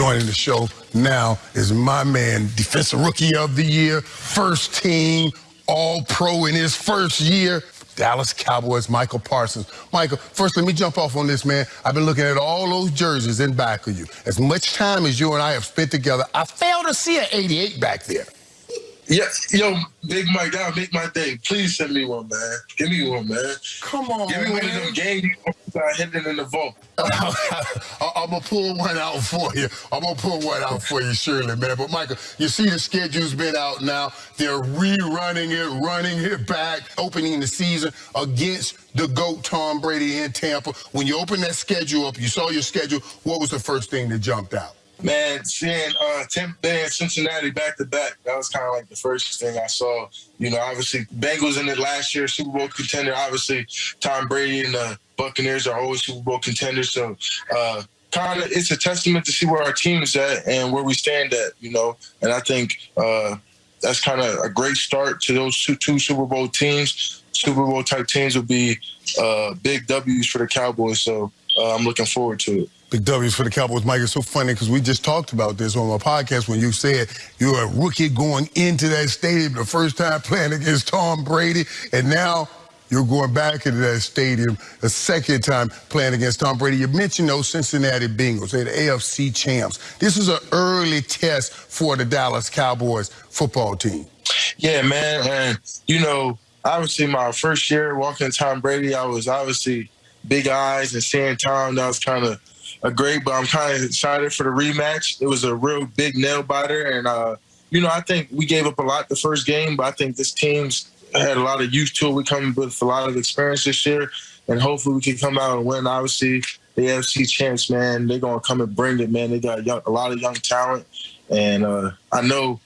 Joining the show now is my man, Defensive Rookie of the Year, first team, all pro in his first year. Dallas Cowboys, Micah Parsons. Micah, first let me jump off on this, man. I've been looking at all those jerseys in back of you. As much time as you and I have spent together, I failed to see an 88 back there. Yeah, yo, Big Mike, that'll make my day. Please send me one, man. Give me one, man. Come on, Give me man. one of them games I hit it in the vault. I'm gonna pull one out for you. I'm gonna pull one out for you, surely, man. But Micah, you see the schedule's been out now. They're rerunning it, running it back, opening the season against the GOAT Tom Brady in Tampa. When you open that schedule up, you saw your schedule. What was the first thing that jumped out? Man, seeing uh, Tampa Bay and Cincinnati back to back, that was kind of like the first thing I saw. You know, obviously, Bengals in it last year, Super Bowl contender. Obviously, Tom Brady and the Buccaneers are always Super Bowl contenders. So, uh, kind of, it's a testament to see where our team is at and where we stand at, you know. And I think uh, that's kind of a great start to those two, two Super Bowl teams. Super Bowl type teams will be uh, big W's for the Cowboys. So, uh, I'm looking forward to it. Big W's for the Cowboys, Mike. It's so funny because we just talked about this on my podcast when you said you're a rookie going into that stadium the first time playing against Tom Brady, and now you're going back into that stadium a second time playing against Tom Brady. You mentioned those Cincinnati Bengals, they're the AFC champs. This is an early test for the Dallas Cowboys football team. Yeah, man. And, you know, obviously my first year walking Tom Brady, I was obviously big eyes and seeing Tom. That was kind of a great, but I'm kind of excited for the rematch. It was a real big nail biter. And, uh, you know, I think we gave up a lot the first game, but I think this team's had a lot of youth to it. We come with a lot of experience this year, and hopefully we can come out and win. Obviously, the AFC champs, man, they're going to come and bring it, man. They got young, a lot of young talent. And uh, I know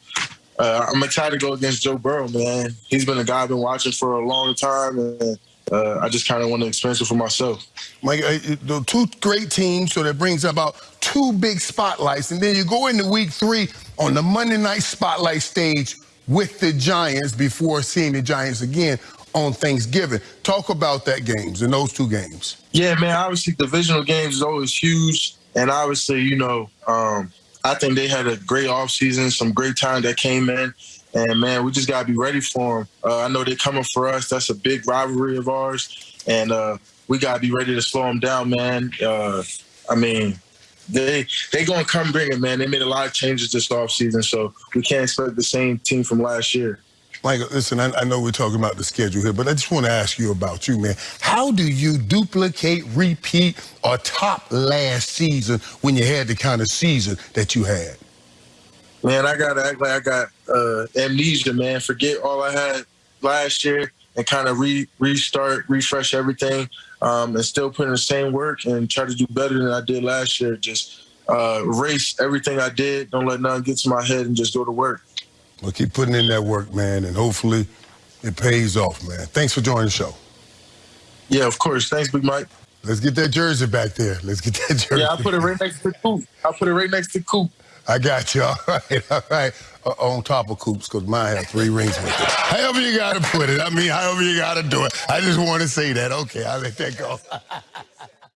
uh, I'm excited to go against Joe Burrow, man. He's been a guy I've been watching for a long time, and uh, I just kind of want to experience it for myself. Mike, uh, the two great teams, so that brings about two big spotlights, and then you go into week three on the Monday night spotlight stage with the Giants before seeing the Giants again on Thanksgiving. Talk about that games and those two games. Yeah, man. Obviously, divisional games is always huge, and obviously, you know, um, I think they had a great offseason, some great time that came in. And man, we just gotta be ready for them. Uh, I know they're coming for us. That's a big rivalry of ours, and uh, we gotta be ready to slow them down, man. Uh, I mean, they they gonna come bring it, man. They made a lot of changes this offseason, so we can't expect the same team from last year. Micah, listen, I, I, know we're talking about the schedule here, but I just want to ask you about you, man. How do you duplicate, repeat, or top last season when you had the kind of season that you had? man, I gotta act like I got uh, amnesia, man. Forget all I had last year and kind of re- restart, refresh everything, um, and still put in the same work and try to do better than I did last year. Just uh, erase everything I did. Don't let nothing get to my head and just go to work. Well, keep putting in that work, man, and hopefully it pays off, man. Thanks for joining the show. Yeah, of course. Thanks, Big Mike. Let's get that jersey back there. Let's get that jersey. Yeah, I'll put it right next to Coop. I'll put it right next to Coop. I got you. All right, all right. Uh, on top of Coops, because mine had three rings with it. However you got to put it. I mean, however you got to do it. I just want to say that. Okay, I'll let that go.